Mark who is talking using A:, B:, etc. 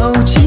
A: я